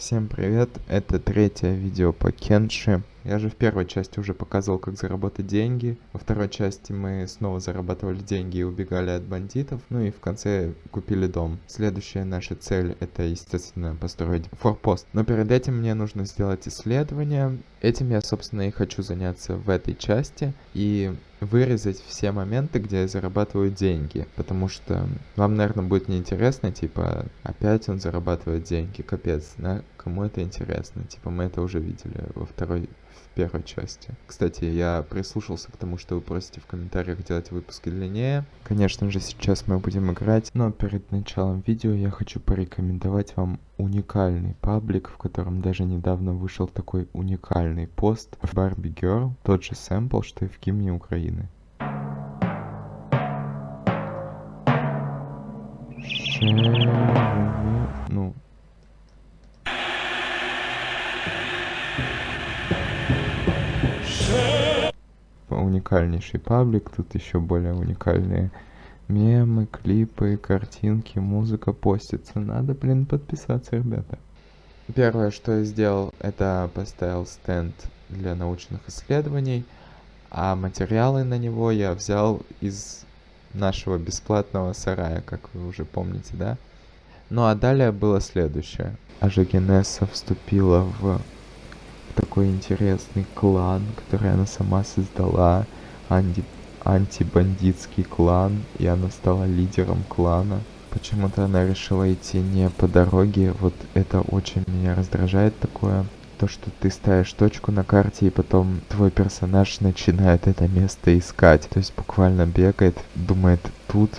Всем привет, это третье видео по Кенши. Я же в первой части уже показывал, как заработать деньги. Во второй части мы снова зарабатывали деньги и убегали от бандитов. Ну и в конце купили дом. Следующая наша цель это, естественно, построить форпост. Но перед этим мне нужно сделать исследование. Этим я, собственно, и хочу заняться в этой части. И вырезать все моменты, где я зарабатываю деньги. Потому что вам, наверное, будет неинтересно, типа, опять он зарабатывает деньги, капец, да? Кому это интересно? Типа, мы это уже видели во второй в первой части. Кстати, я прислушался к тому, что вы просите в комментариях делать выпуски длиннее. Конечно же, сейчас мы будем играть, но перед началом видео я хочу порекомендовать вам уникальный паблик, в котором даже недавно вышел такой уникальный пост в Barbie Girl, тот же сэмпл, что и в гимне Украины. Ну, уникальнейший паблик, тут еще более уникальные мемы, клипы, картинки, музыка постится. Надо, блин, подписаться, ребята. Первое, что я сделал, это поставил стенд для научных исследований, а материалы на него я взял из нашего бесплатного сарая, как вы уже помните, да? Ну а далее было следующее. Ажагенесса вступила в такой интересный клан, который она сама создала, анти антибандитский клан, и она стала лидером клана. Почему-то она решила идти не по дороге, вот это очень меня раздражает такое. То, что ты ставишь точку на карте, и потом твой персонаж начинает это место искать. То есть буквально бегает, думает, тут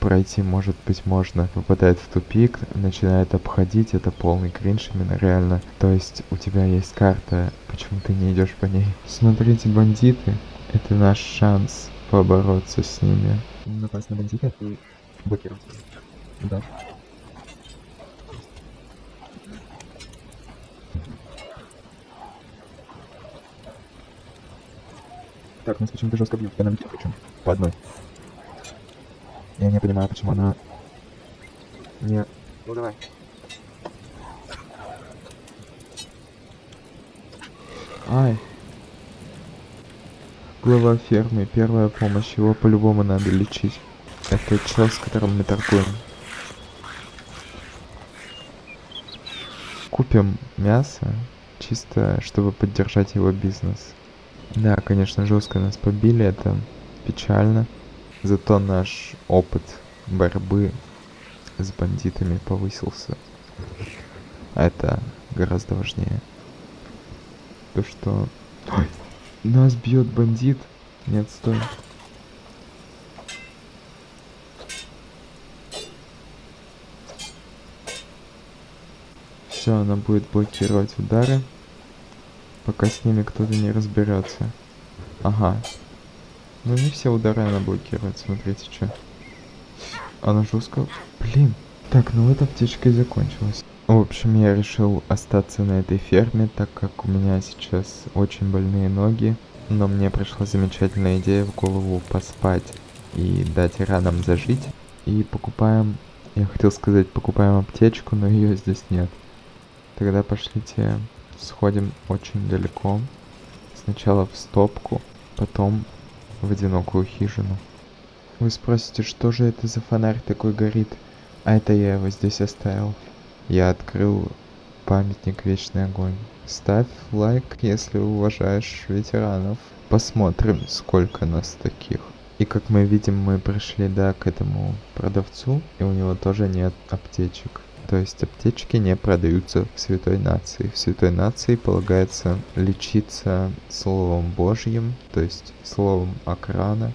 пройти, может быть, можно, попадает в тупик, начинает обходить, это полный кринж именно реально. То есть у тебя есть карта, почему ты не идешь по ней? Смотрите, бандиты, это наш шанс побороться с ними. Напасть на бандита и блокировать. Да. Так, нас почему-то жестко бьют, на причем. По одной. Я не понимаю, почему она... Не... Ну давай. Ай. Глава фермы, первая помощь, его по-любому надо лечить. Это чел, с которым мы торгуем. Купим мясо, чисто чтобы поддержать его бизнес. Да, конечно, жестко нас побили, это печально. Зато наш опыт борьбы с бандитами повысился. Это гораздо важнее. То, что... Ой, нас бьет бандит. Нет, стой. Все, она будет блокировать удары, пока с ними кто-то не разберется. Ага, ну не все удары она блокирует, смотрите, что. Она жестко... Блин. Так, ну эта аптечка и закончилась. В общем, я решил остаться на этой ферме, так как у меня сейчас очень больные ноги. Но мне пришла замечательная идея в голову поспать и дать ранам зажить. И покупаем... Я хотел сказать, покупаем аптечку, но ее здесь нет. Тогда пошлите сходим очень далеко. Сначала в стопку, потом в одинокую хижину. Вы спросите, что же это за фонарь такой горит? А это я его здесь оставил. Я открыл памятник Вечный Огонь. Ставь лайк, если уважаешь ветеранов. Посмотрим, сколько нас таких. И как мы видим, мы пришли, да, к этому продавцу, и у него тоже нет аптечек. То есть аптечки не продаются в Святой Нации. В Святой Нации полагается лечиться Словом Божьим, то есть Словом Акрана.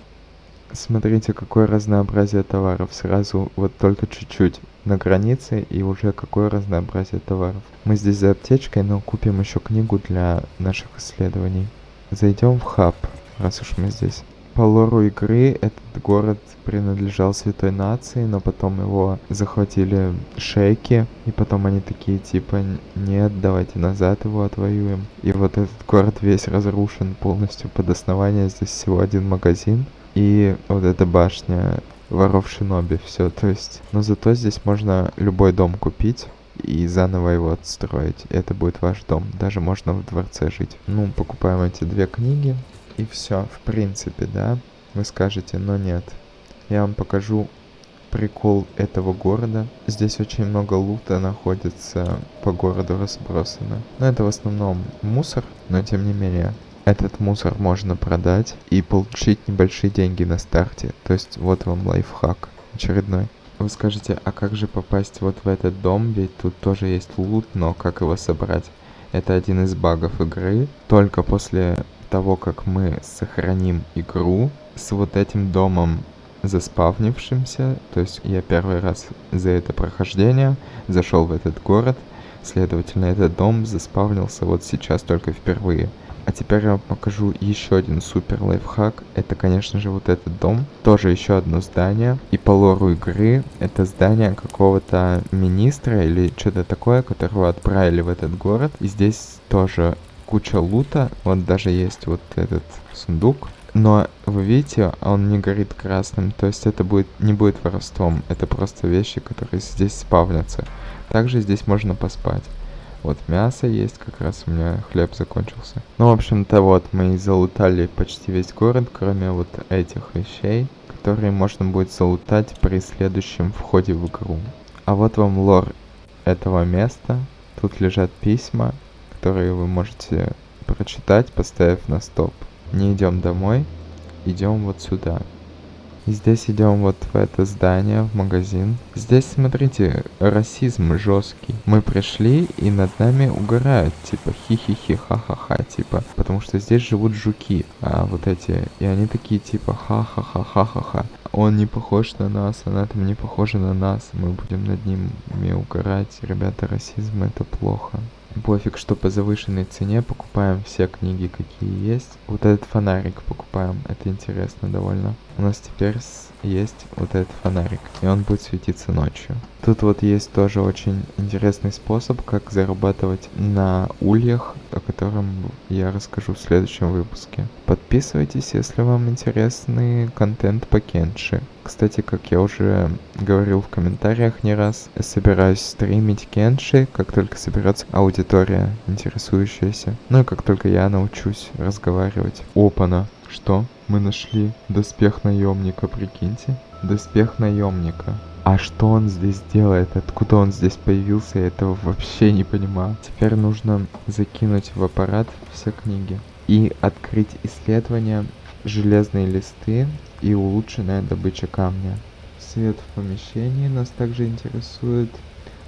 Смотрите, какое разнообразие товаров. Сразу вот только чуть-чуть на границе и уже какое разнообразие товаров. Мы здесь за аптечкой, но купим еще книгу для наших исследований. Зайдем в хаб, раз уж мы здесь по лору игры этот город принадлежал святой нации, но потом его захватили шейки, и потом они такие типа, нет, давайте назад его отвоюем. И вот этот город весь разрушен полностью под основание, здесь всего один магазин, и вот эта башня воров Шиноби, все, то есть, но зато здесь можно любой дом купить, и заново его отстроить. Это будет ваш дом. Даже можно в дворце жить. Ну, покупаем эти две книги, и все, в принципе, да. Вы скажете, но нет. Я вам покажу прикол этого города. Здесь очень много лута находится по городу разбросано. Но это в основном мусор, но тем не менее. Этот мусор можно продать и получить небольшие деньги на старте. То есть вот вам лайфхак очередной. Вы скажете, а как же попасть вот в этот дом, ведь тут тоже есть лут, но как его собрать? Это один из багов игры. Только после того, как мы сохраним игру с вот этим домом заспавнившимся, то есть я первый раз за это прохождение зашел в этот город, следовательно, этот дом заспавнился вот сейчас только впервые. А теперь я вам покажу еще один супер лайфхак. Это, конечно же, вот этот дом. Тоже еще одно здание. И по лору игры это здание какого-то министра или что-то такое, которого отправили в этот город. И здесь тоже куча лута. Вот даже есть вот этот сундук. Но вы видите, он не горит красным, то есть это будет не будет воровством, это просто вещи, которые здесь спавнятся. Также здесь можно поспать. Вот мясо есть, как раз у меня хлеб закончился. Ну, в общем-то, вот мы залутали почти весь город, кроме вот этих вещей, которые можно будет залутать при следующем входе в игру. А вот вам лор этого места. Тут лежат письма, которые вы можете прочитать, поставив на стоп. Не идем домой, идем вот сюда. И здесь идем вот в это здание, в магазин. Здесь, смотрите, расизм жесткий. Мы пришли, и над нами угорают, типа, хи-хи-хи, ха-ха-ха, типа. Потому что здесь живут жуки, а вот эти. И они такие, типа, ха-ха-ха-ха-ха-ха. Он не похож на нас, она там не похожа на нас. Мы будем над ними угорать. Ребята, расизм это плохо пофиг, что по завышенной цене, покупаем все книги, какие есть. Вот этот фонарик покупаем, это интересно довольно. У нас теперь есть вот этот фонарик, и он будет светиться ночью. Тут вот есть тоже очень интересный способ, как зарабатывать на ульях, о котором я расскажу в следующем выпуске. Подписывайтесь, если вам интересный контент по Кенши. Кстати, как я уже говорил в комментариях не раз, собираюсь стримить Кенши, как только соберется аудитория интересующаяся. Ну и как только я научусь разговаривать. Опана. Что? Мы нашли доспех наемника, прикиньте. Доспех наемника. А что он здесь делает? Откуда он здесь появился? Я этого вообще не понимаю. Теперь нужно закинуть в аппарат все книги. И открыть исследование железные листы и улучшенная добыча камня. Свет в помещении нас также интересует.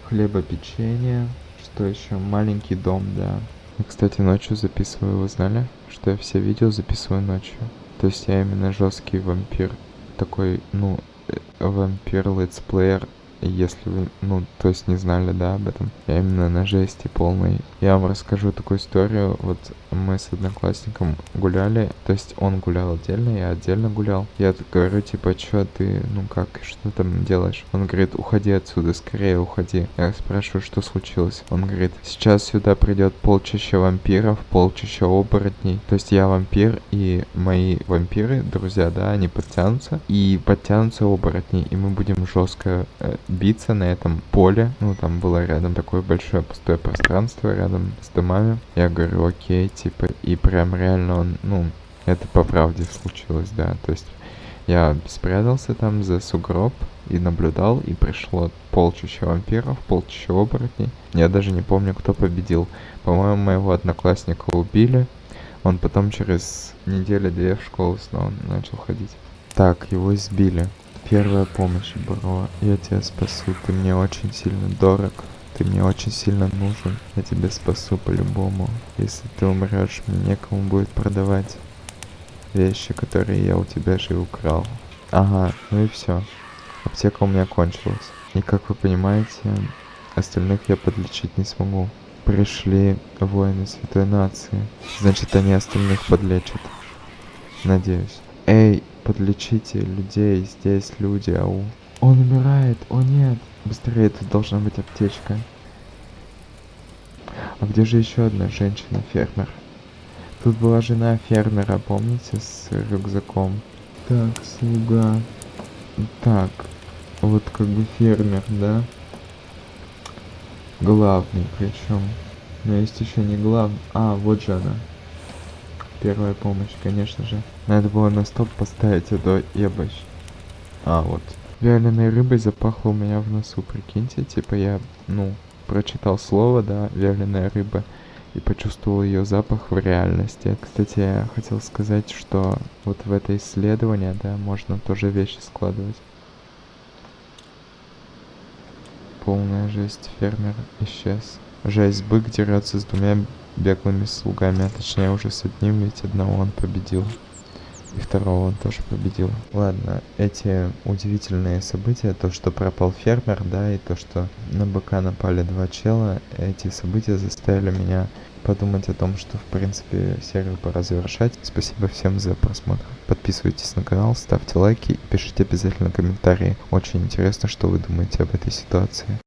Хлебопечение. Что еще? Маленький дом, да. Я, кстати, ночью записываю, вы знали? Что я все видео записываю ночью. То есть я именно жесткий вампир. Такой, ну, э, вампир летсплеер если вы, ну, то есть не знали, да, об этом. Я именно на жести полной. Я вам расскажу такую историю. Вот мы с одноклассником гуляли, то есть он гулял отдельно, я отдельно гулял. Я говорю, типа, что ты, ну как, что там делаешь? Он говорит, уходи отсюда, скорее уходи. Я спрашиваю, что случилось? Он говорит, сейчас сюда придет полчища вампиров, полчища оборотней. То есть я вампир, и мои вампиры, друзья, да, они подтянутся, и подтянутся оборотни, и мы будем жестко э, биться на этом поле. Ну, там было рядом такое большое пустое пространство рядом с домами. Я говорю, окей, типа, и прям реально он, ну, это по правде случилось, да. То есть я спрятался там за сугроб и наблюдал, и пришло полчища вампиров, полчища оборотней. Я даже не помню, кто победил. По-моему, моего одноклассника убили. Он потом через неделю-две в школу снова начал ходить. Так, его избили. Первая помощь, бро. Я тебя спасу. Ты мне очень сильно дорог. Ты мне очень сильно нужен. Я тебя спасу по-любому. Если ты умрешь, мне некому будет продавать вещи, которые я у тебя же украл. Ага, ну и все. Аптека у меня кончилась. И как вы понимаете, остальных я подлечить не смогу. Пришли воины Святой Нации. Значит, они остальных подлечат. Надеюсь. Эй, подлечите людей, здесь люди, ау. Он умирает, о нет. Быстрее, тут должна быть аптечка. А где же еще одна женщина-фермер? Тут была жена фермера, помните, с рюкзаком? Так, слуга. Так, вот как бы фермер, да? Главный причем. Но есть еще не главный. А, вот же она. Первая помощь, конечно же. Надо было на стоп поставить, а то ебать. А, вот. Вяленой рыбой запахло у меня в носу, прикиньте. Типа я, ну, прочитал слово, да, вяленая рыба, и почувствовал ее запах в реальности. Кстати, я хотел сказать, что вот в это исследование, да, можно тоже вещи складывать. Полная жесть, фермер исчез. Жесть, бык дерется с двумя беглыми слугами, а точнее уже с одним, ведь одного он победил. И второго он тоже победил. Ладно, эти удивительные события, то, что пропал фермер, да, и то, что на быка напали два чела, эти события заставили меня подумать о том, что, в принципе, серию пора завершать. Спасибо всем за просмотр. Подписывайтесь на канал, ставьте лайки и пишите обязательно комментарии. Очень интересно, что вы думаете об этой ситуации.